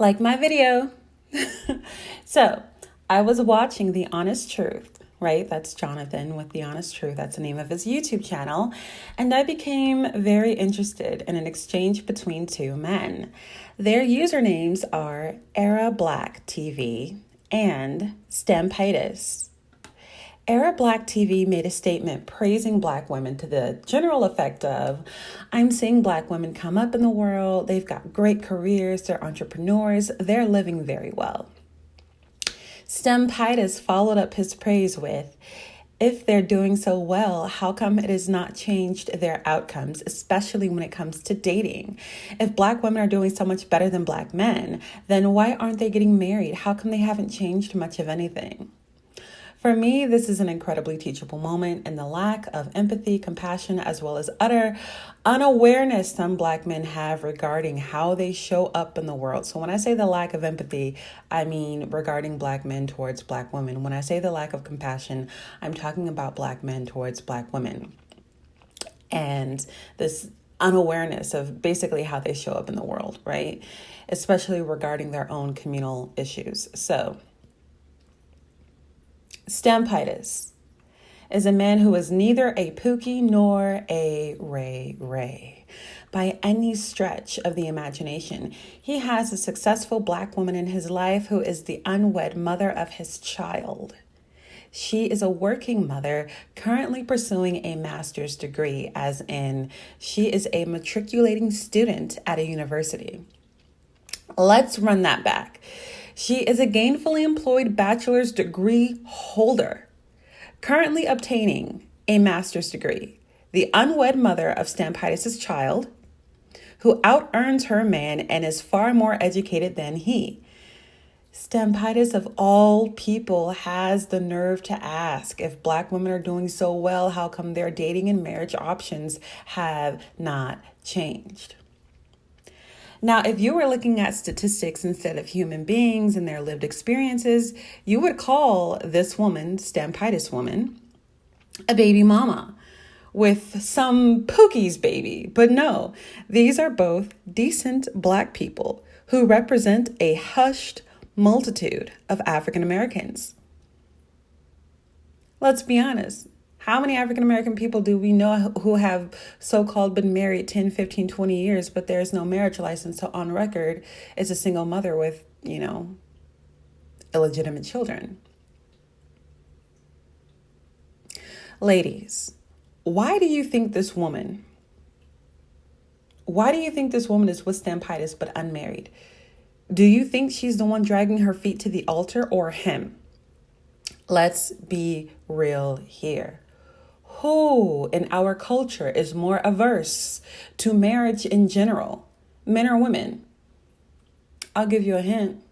like my video. so, I was watching The Honest Truth, right? That's Jonathan with The Honest Truth. That's the name of his YouTube channel. And I became very interested in an exchange between two men. Their usernames are Era Black TV and Stampitis. Era Black TV made a statement praising black women to the general effect of I'm seeing black women come up in the world. They've got great careers, they're entrepreneurs, they're living very well. Stampitis followed up his praise with if they're doing so well, how come it has not changed their outcomes, especially when it comes to dating? If black women are doing so much better than black men, then why aren't they getting married? How come they haven't changed much of anything? For me, this is an incredibly teachable moment, and the lack of empathy, compassion, as well as utter unawareness some Black men have regarding how they show up in the world. So, when I say the lack of empathy, I mean regarding Black men towards Black women. When I say the lack of compassion, I'm talking about Black men towards Black women. And this unawareness of basically how they show up in the world, right? Especially regarding their own communal issues. So, Stampitis is a man who is neither a Pookie nor a Ray Ray by any stretch of the imagination. He has a successful black woman in his life who is the unwed mother of his child. She is a working mother currently pursuing a master's degree, as in, she is a matriculating student at a university. Let's run that back. She is a gainfully employed bachelor's degree holder, currently obtaining a master's degree, the unwed mother of Stampitis' child, who out earns her man and is far more educated than he. Stampitis, of all people, has the nerve to ask if black women are doing so well, how come their dating and marriage options have not changed? Now, if you were looking at statistics instead of human beings and their lived experiences, you would call this woman, Stampitis woman, a baby mama with some Pookie's baby. But no, these are both decent black people who represent a hushed multitude of African Americans. Let's be honest, how many African American people do we know who have so called been married 10, 15, 20 years, but there's no marriage license? So on record, it's a single mother with, you know, illegitimate children. Ladies, why do you think this woman, why do you think this woman is with Stampitis but unmarried? Do you think she's the one dragging her feet to the altar or him? Let's be real here who in our culture is more averse to marriage in general, men or women? I'll give you a hint.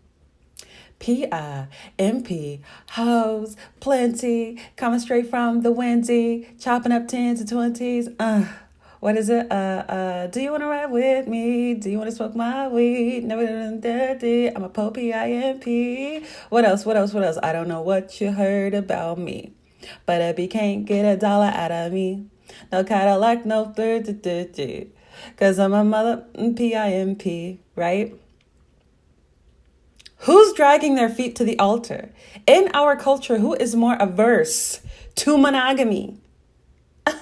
P I M P, hoes, plenty, coming straight from the windy, chopping up tens and twenties. Uh, what is it? Uh, uh, do you want to ride with me? Do you want to smoke my weed? Never done dirty. I'm a po P I M P. What else? What else? What else? I don't know what you heard about me. But if can't get a dollar out of me, no Cadillac, no third, because I'm a mother mm, P-I-M-P, right? Who's dragging their feet to the altar? In our culture, who is more averse to monogamy?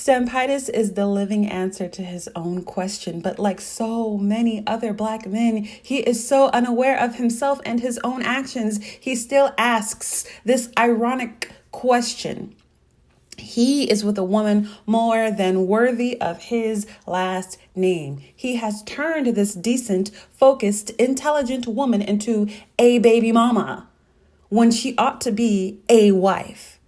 Stampitis is the living answer to his own question, but like so many other black men, he is so unaware of himself and his own actions, he still asks this ironic question. He is with a woman more than worthy of his last name. He has turned this decent, focused, intelligent woman into a baby mama when she ought to be a wife.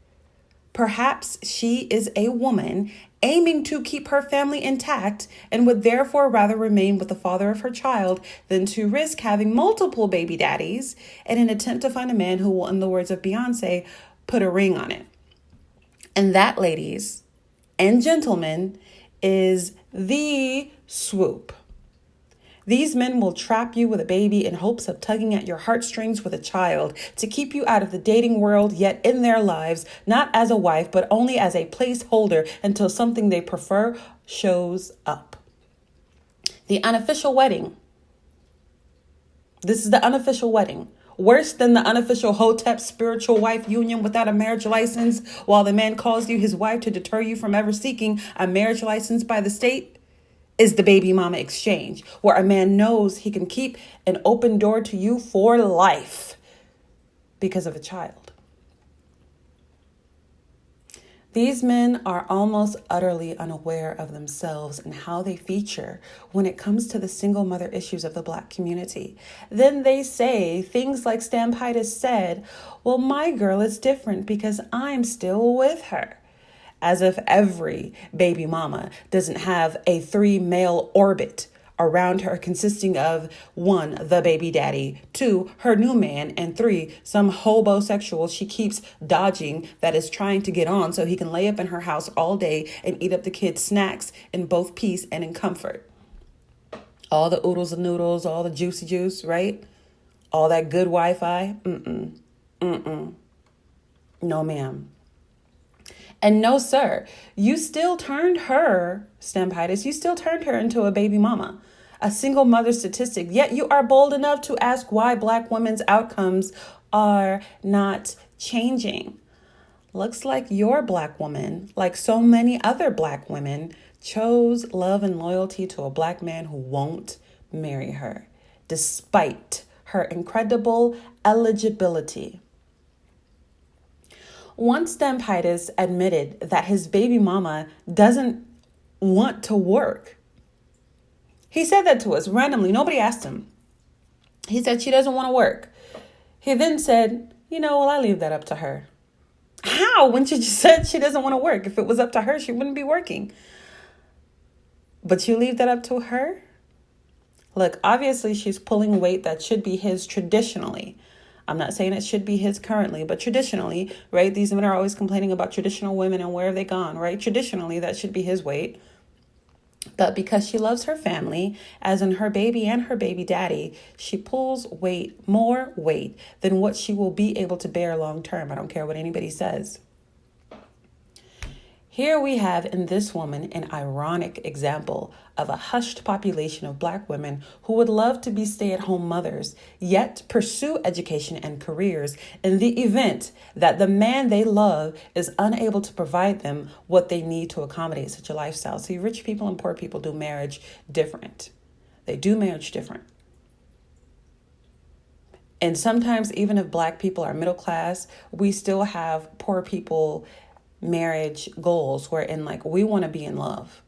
Perhaps she is a woman aiming to keep her family intact and would therefore rather remain with the father of her child than to risk having multiple baby daddies in an attempt to find a man who will, in the words of Beyonce, put a ring on it. And that, ladies and gentlemen, is the swoop. These men will trap you with a baby in hopes of tugging at your heartstrings with a child to keep you out of the dating world, yet in their lives, not as a wife, but only as a placeholder until something they prefer shows up. The unofficial wedding. This is the unofficial wedding. Worse than the unofficial Hotep spiritual wife union without a marriage license, while the man calls you his wife to deter you from ever seeking a marriage license by the state, is the baby mama exchange, where a man knows he can keep an open door to you for life because of a child. These men are almost utterly unaware of themselves and how they feature when it comes to the single mother issues of the black community. Then they say things like Stampitis said, Well, my girl is different because I'm still with her. As if every baby mama doesn't have a three male orbit around her consisting of one, the baby daddy, two, her new man, and three, some homosexual she keeps dodging that is trying to get on so he can lay up in her house all day and eat up the kids' snacks in both peace and in comfort. All the oodles and noodles, all the juicy juice, right? All that good Wi Fi. Mm-mm. Mm-mm. No, ma'am. And no, sir, you still turned her, Stampitis, you still turned her into a baby mama a single mother statistic, yet you are bold enough to ask why Black women's outcomes are not changing. Looks like your Black woman, like so many other Black women, chose love and loyalty to a Black man who won't marry her, despite her incredible eligibility. Once Stampitis admitted that his baby mama doesn't want to work he said that to us randomly. Nobody asked him. He said she doesn't want to work. He then said, You know, well, I leave that up to her. How? When she just said she doesn't want to work. If it was up to her, she wouldn't be working. But you leave that up to her? Look, obviously, she's pulling weight that should be his traditionally. I'm not saying it should be his currently, but traditionally, right? These men are always complaining about traditional women and where have they gone, right? Traditionally, that should be his weight. But because she loves her family, as in her baby and her baby daddy, she pulls weight, more weight than what she will be able to bear long term. I don't care what anybody says. Here we have in this woman an ironic example of a hushed population of black women who would love to be stay at home mothers, yet pursue education and careers in the event that the man they love is unable to provide them what they need to accommodate such a lifestyle. See, rich people and poor people do marriage different. They do marriage different. And sometimes, even if black people are middle class, we still have poor people marriage goals wherein like we want to be in love.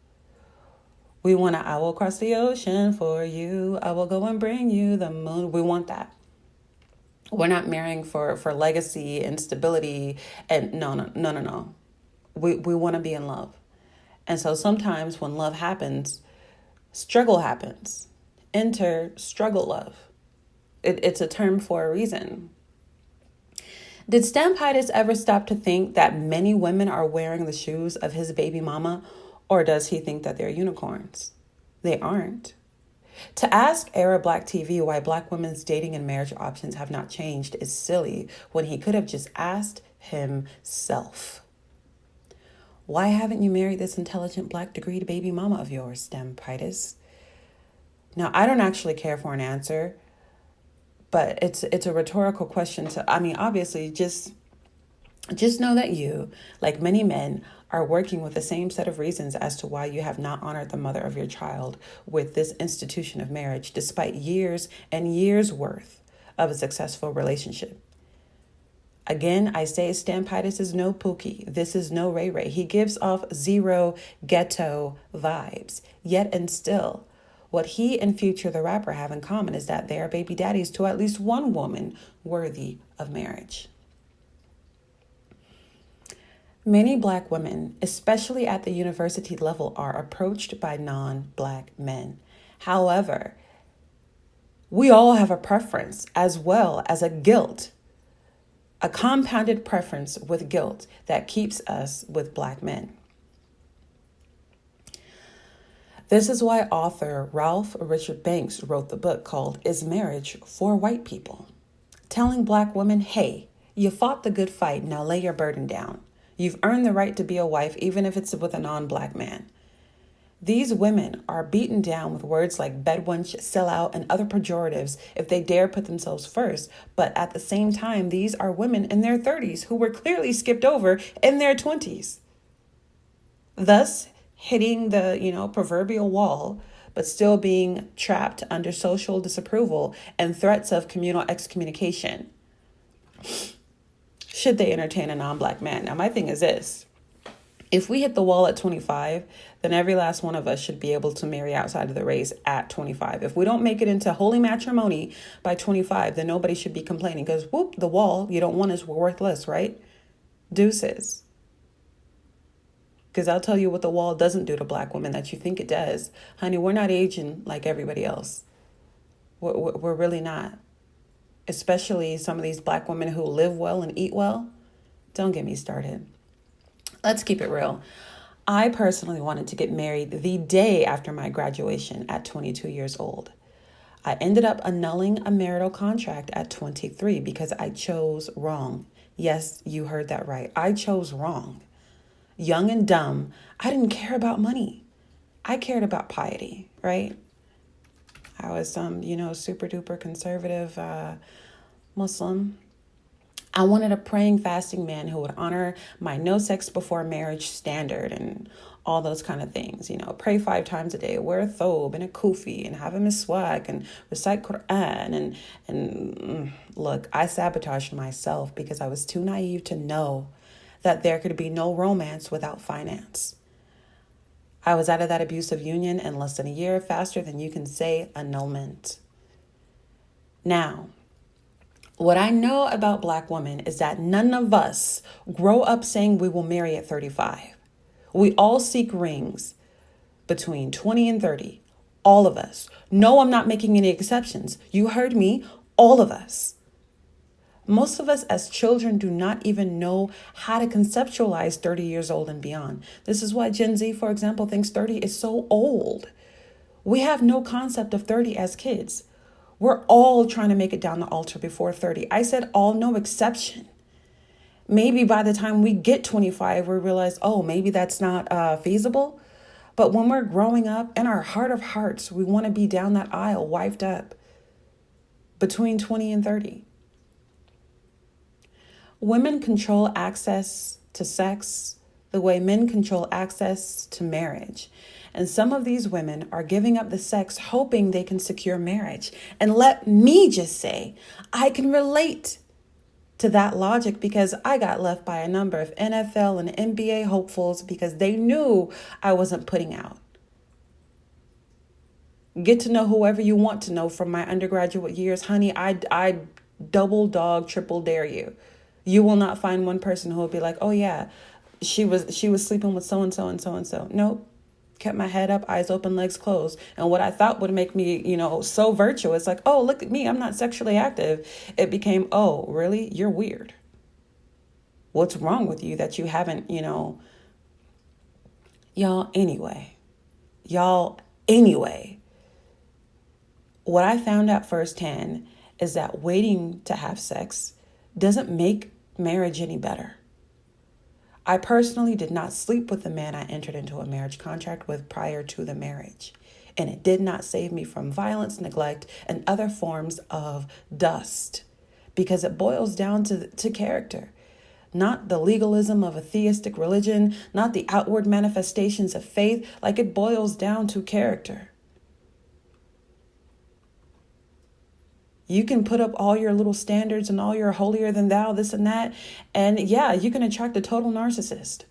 We want to, I will cross the ocean for you. I will go and bring you the moon. We want that. We're not marrying for for legacy and stability and no no no no no. We we want to be in love. And so sometimes when love happens, struggle happens. Enter struggle love. It, it's a term for a reason. Did Stampitis ever stop to think that many women are wearing the shoes of his baby mama, or does he think that they're unicorns? They aren't. To ask Era Black TV why black women's dating and marriage options have not changed is silly when he could have just asked himself. Why haven't you married this intelligent black degreed baby mama of yours, Stampitis? Now, I don't actually care for an answer but it's it's a rhetorical question to i mean obviously just just know that you like many men are working with the same set of reasons as to why you have not honored the mother of your child with this institution of marriage despite years and years worth of a successful relationship Again, I say Stampitis is no Pookie. This is no Ray Ray. He gives off zero ghetto vibes. Yet and still, what he and Future the rapper have in common is that they are baby daddies to at least one woman worthy of marriage. Many black women, especially at the university level, are approached by non black men. However, we all have a preference as well as a guilt, a compounded preference with guilt that keeps us with black men. This is why author Ralph Richard Banks wrote the book called Is Marriage for White People? Telling black women, hey, you fought the good fight, now lay your burden down. You've earned the right to be a wife, even if it's with a non black man. These women are beaten down with words like bedwench, sellout, and other pejoratives if they dare put themselves first. But at the same time, these are women in their 30s who were clearly skipped over in their 20s. Thus, hitting the, you know, proverbial wall, but still being trapped under social disapproval and threats of communal excommunication. Should they entertain a non black man? Now, my thing is this if we hit the wall at 25, then every last one of us should be able to marry outside of the race at 25. If we don't make it into holy matrimony by 25, then nobody should be complaining because, whoop, the wall you don't want is worthless, right? Deuces. Because I'll tell you what the wall doesn't do to black women that you think it does. Honey, we're not aging like everybody else. We're, we're really not. Especially some of these black women who live well and eat well. Don't get me started. Let's keep it real. I personally wanted to get married the day after my graduation at 22 years old. I ended up annulling a marital contract at 23 because I chose wrong. Yes, you heard that right. I chose wrong. Young and dumb, I didn't care about money. I cared about piety, right? I was some, you know, super duper conservative uh, Muslim. I wanted a praying, fasting man who would honor my no sex before marriage standard and all those kind of things. You know, pray five times a day, wear a thobe and a kufi, and have a miswak and recite Quran. And and mm, look, I sabotaged myself because I was too naive to know that there could be no romance without finance. I was out of that abusive union in less than a year, faster than you can say annulment. Now, what I know about black women is that none of us grow up saying we will marry at 35. We all seek rings between 20 and 30. All of us. No, I'm not making any exceptions. You heard me. All of us. Most of us as children do not even know how to conceptualize 30 years old and beyond. This is why Gen Z, for example, thinks 30 is so old. We have no concept of 30 as kids. We're all trying to make it down the altar before 30. I said all, no exception. Maybe by the time we get 25, we realize, oh, maybe that's not uh, feasible. But when we're growing up, in our heart of hearts, we want to be down that aisle, wiped up between 20 and 30. Women control access to sex the way men control access to marriage. And some of these women are giving up the sex hoping they can secure marriage. And let me just say, I can relate to that logic because I got left by a number of NFL and NBA hopefuls because they knew I wasn't putting out. Get to know whoever you want to know from my undergraduate years. Honey, I, I double dog, triple dare you. You will not find one person who will be like, oh yeah, she was she was sleeping with so and so and so and so. Nope kept my head up, eyes open, legs closed. And what I thought would make me, you know, so virtuous, like, oh, look at me, I'm not sexually active, it became, oh, really? You're weird. What's wrong with you that you haven't, you know, y'all, anyway, y'all, anyway, what I found out firsthand is that waiting to have sex doesn't make marriage any better. I personally did not sleep with the man I entered into a marriage contract with prior to the marriage, and it did not save me from violence, neglect, and other forms of dust because it boils down to, to character. Not the legalism of a theistic religion, not the outward manifestations of faith, like it boils down to character. You can put up all your little standards and all your holier than thou, this and that. And yeah, you can attract a total narcissist,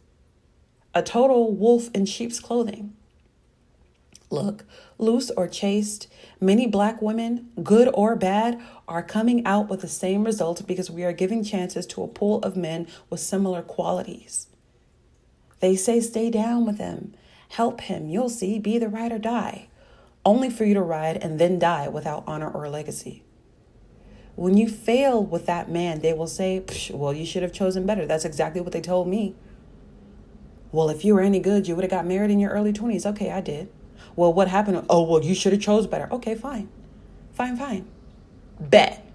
a total wolf in sheep's clothing. Look, loose or chaste, many black women, good or bad, are coming out with the same result because we are giving chances to a pool of men with similar qualities. They say, stay down with him, help him, you'll see, be the ride or die, only for you to ride and then die without honor or legacy. When you fail with that man, they will say, Well, you should have chosen better. That's exactly what they told me. Well, if you were any good, you would have got married in your early 20s. Okay, I did. Well, what happened? Oh, well, you should have chose better. Okay, fine. Fine, fine. Bet.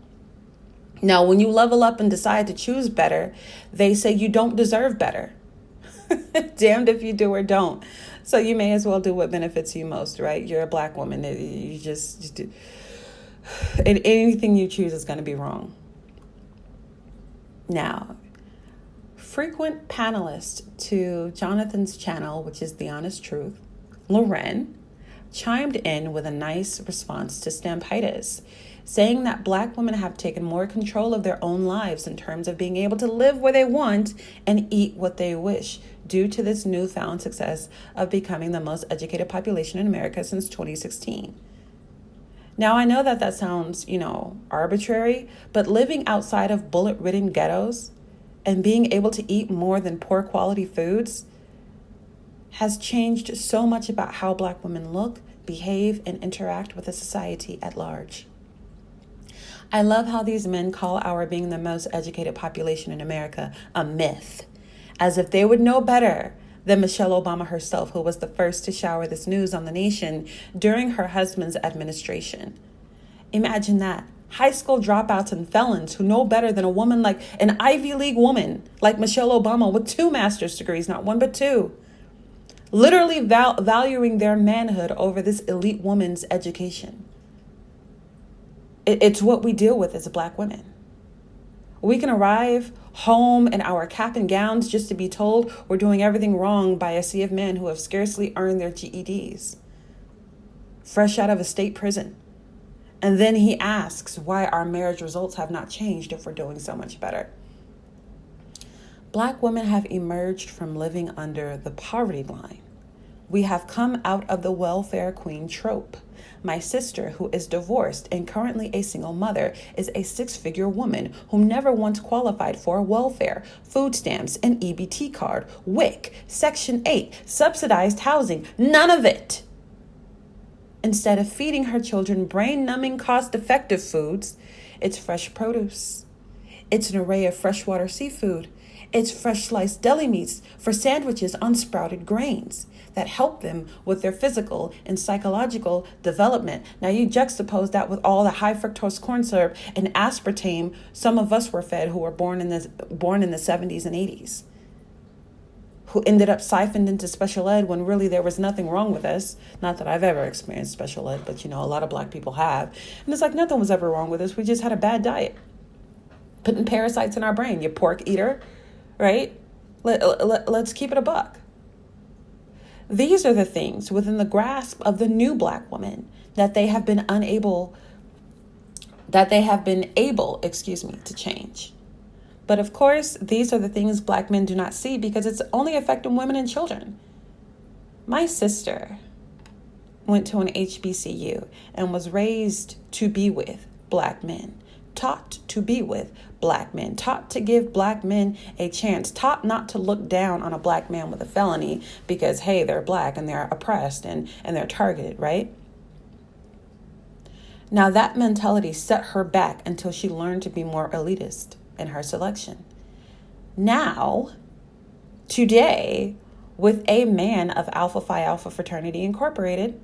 Now, when you level up and decide to choose better, they say you don't deserve better. Damned if you do or don't. so you may as well do what benefits you most, right? You're a black woman. You just, just and anything you choose is going to be wrong. Now, frequent panelist to Jonathan's channel, which is The Honest Truth, Loren, chimed in with a nice response to Stampitis, saying that black women have taken more control of their own lives in terms of being able to live where they want and eat what they wish due to this newfound success of becoming the most educated population in America since 2016. Now, I know that that sounds, you know, arbitrary, but living outside of bullet ridden ghettos and being able to eat more than poor quality foods has changed so much about how black women look, behave, and interact with the society at large. I love how these men call our being the most educated population in America a myth, as if they would know better than Michelle Obama herself, who was the first to shower this news on the nation during her husband's administration. Imagine that. High school dropouts and felons who know better than a woman like an Ivy League woman like Michelle Obama with two master's degrees, not one but two. Literally val- valuing their manhood over this elite woman's education. It, it's what we deal with as black women. We can arrive home in our cap and gowns just to be told we're doing everything wrong by a sea of men who have scarcely earned their GEDs, fresh out of a state prison. And then he asks why our marriage results have not changed if we're doing so much better. Black women have emerged from living under the poverty line. We have come out of the welfare queen trope. My sister, who is divorced and currently a single mother, is a six figure woman who never once qualified for welfare, food stamps, an EBT card, WIC, Section 8, subsidized housing, none of it. Instead of feeding her children brain numbing, cost effective foods, it's fresh produce. It's an array of freshwater seafood. It's fresh sliced deli meats for sandwiches on sprouted grains that help them with their physical and psychological development. Now, you juxtapose that with all the high fructose corn syrup and aspartame some of us were fed who were born in the, born in the 70s and 80s who ended up siphoned into special ed when really there was nothing wrong with us. Not that I've ever experienced special ed, but you know, a lot of black people have. And it's like nothing was ever wrong with us. We just had a bad diet. Putting parasites in our brain. You pork eater, right? Let, let, let's keep it a buck. These are the things within the grasp of the new black woman that they have been unable, that they have been able, excuse me, to change. But of course, these are the things black men do not see because it's only affecting women and children. My sister went to an HBCU and was raised to be with black men, taught to be with black men, taught to give black men a chance, taught not to look down on a black man with a felony because, hey, they're black and they're oppressed and, and they're targeted, right? Now, that mentality set her back until she learned to be more elitist in her selection. Now, today, with a man of Alpha Phi Alpha Fraternity Incorporated,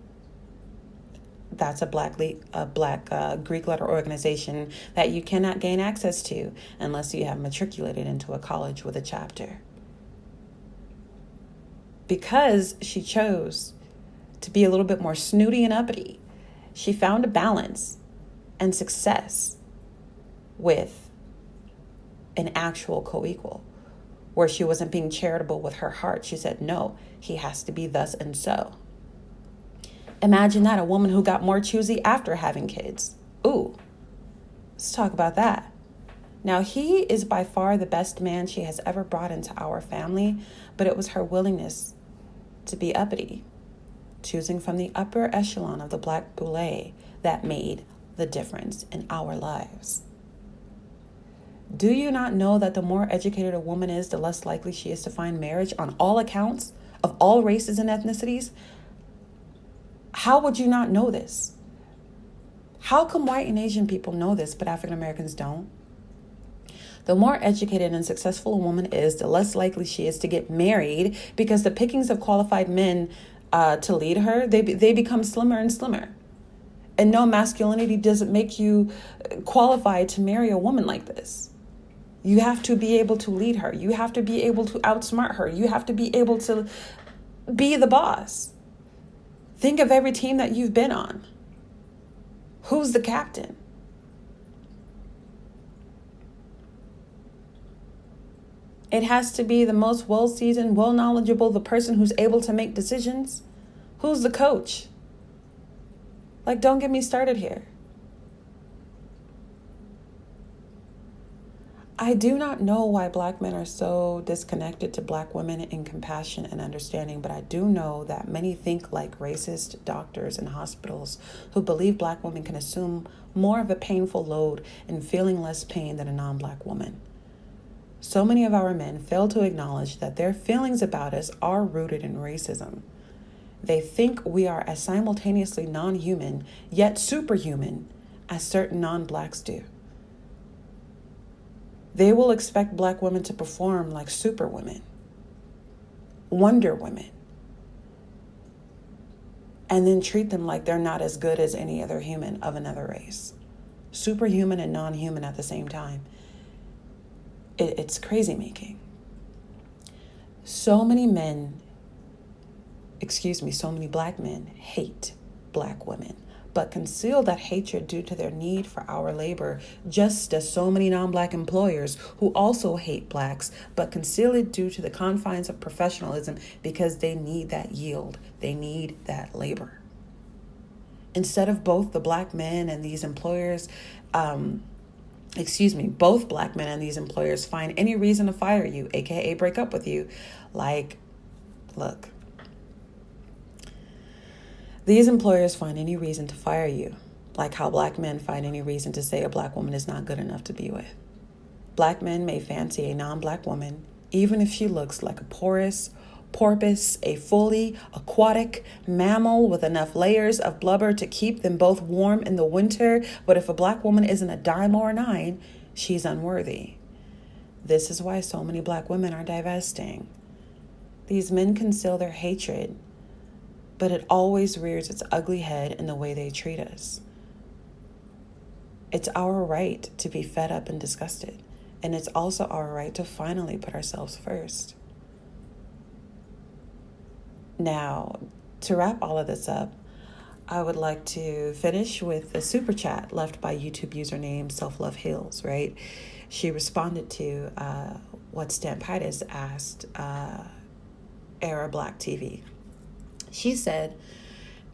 that's a black le- a black uh, Greek letter organization that you cannot gain access to unless you have matriculated into a college with a chapter. Because she chose to be a little bit more snooty and uppity, she found a balance and success with an actual co equal, where she wasn't being charitable with her heart. She said, No, he has to be thus and so. Imagine that a woman who got more choosy after having kids. Ooh, let's talk about that. Now, he is by far the best man she has ever brought into our family, but it was her willingness to be uppity, choosing from the upper echelon of the black boule that made the difference in our lives. Do you not know that the more educated a woman is, the less likely she is to find marriage on all accounts of all races and ethnicities? How would you not know this? How come white and Asian people know this, but African Americans don't? The more educated and successful a woman is, the less likely she is to get married because the pickings of qualified men uh, to lead her, they, they become slimmer and slimmer. And no, masculinity doesn't make you qualified to marry a woman like this. You have to be able to lead her. You have to be able to outsmart her. You have to be able to be the boss. Think of every team that you've been on. Who's the captain? It has to be the most well seasoned, well knowledgeable, the person who's able to make decisions. Who's the coach? Like, don't get me started here. I do not know why black men are so disconnected to black women in compassion and understanding, but I do know that many think like racist doctors and hospitals who believe black women can assume more of a painful load and feeling less pain than a non black woman. So many of our men fail to acknowledge that their feelings about us are rooted in racism. They think we are as simultaneously non human, yet superhuman, as certain non blacks do. They will expect black women to perform like superwomen, wonder women, and then treat them like they're not as good as any other human of another race. Superhuman and non human at the same time. It, it's crazy making. So many men, excuse me, so many black men hate black women but conceal that hatred due to their need for our labor, just as so many non black employers who also hate blacks, but conceal it due to the confines of professionalism because they need that yield, they need that labor. Instead of both the black men and these employers, um, excuse me, both black men and these employers find any reason to fire you, aka break up with you, like, look, these employers find any reason to fire you, like how black men find any reason to say a black woman is not good enough to be with. Black men may fancy a non black woman, even if she looks like a porous, porpoise, a fully aquatic mammal with enough layers of blubber to keep them both warm in the winter. But if a black woman isn't a dime or a nine, she's unworthy. This is why so many black women are divesting. These men conceal their hatred but it always rears its ugly head in the way they treat us. It's our right to be fed up and disgusted, and it's also our right to finally put ourselves first. Now, to wrap all of this up, I would like to finish with a super chat left by YouTube username Self Love Heals, right? She responded to uh, what Stampitis asked uh, Era Black TV. She said,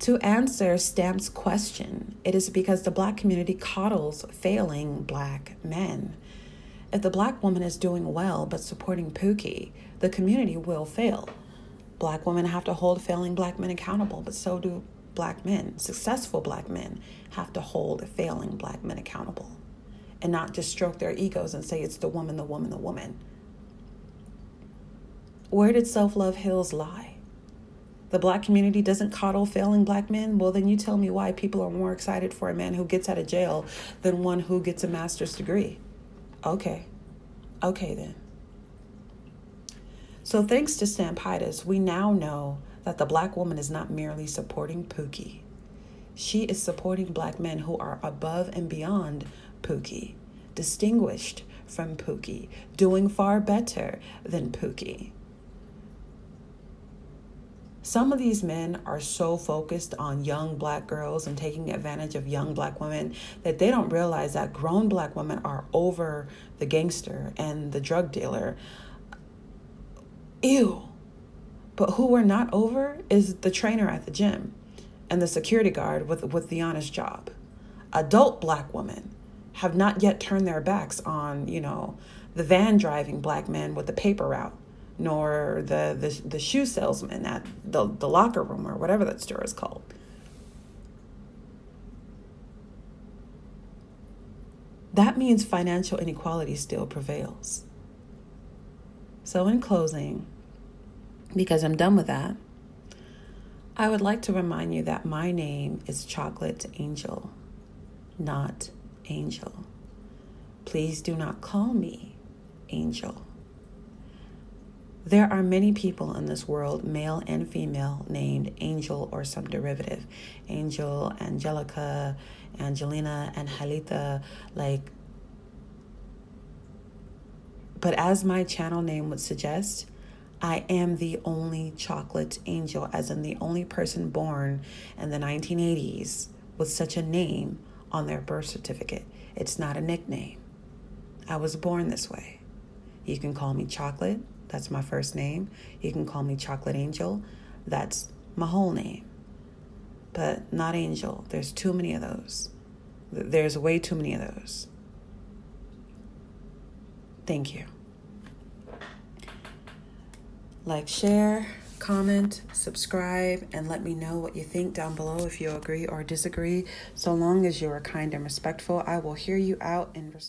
to answer Stamp's question, it is because the black community coddles failing black men. If the black woman is doing well but supporting Pookie, the community will fail. Black women have to hold failing black men accountable, but so do black men. Successful black men have to hold failing black men accountable and not just stroke their egos and say it's the woman, the woman, the woman. Where did Self Love Heals lie? The black community doesn't coddle failing black men, well, then you tell me why people are more excited for a man who gets out of jail than one who gets a master's degree. Okay. Okay, then. So, thanks to Stampitis, we now know that the black woman is not merely supporting Pookie. She is supporting black men who are above and beyond Pookie, distinguished from Pookie, doing far better than Pookie. Some of these men are so focused on young black girls and taking advantage of young black women that they don't realize that grown black women are over the gangster and the drug dealer. Ew. But who we're not over is the trainer at the gym and the security guard with, with the honest job. Adult black women have not yet turned their backs on, you know, the van driving black men with the paper route nor the, the, the shoe salesman at the, the locker room or whatever that store is called. That means financial inequality still prevails. So, in closing, because I'm done with that, I would like to remind you that my name is Chocolate Angel, not Angel. Please do not call me Angel. There are many people in this world, male and female, named Angel or some derivative. Angel, Angelica, Angelina, and Halita. Like, but as my channel name would suggest, I am the only chocolate angel, as in the only person born in the 1980s with such a name on their birth certificate. It's not a nickname. I was born this way. You can call me Chocolate, that's my first name. You can call me Chocolate Angel, that's my whole name. But not Angel. There's too many of those. There's way too many of those. Thank you. Like, share, comment, subscribe, and let me know what you think down below if you agree or disagree. So long as you are kind and respectful, I will hear you out and respect.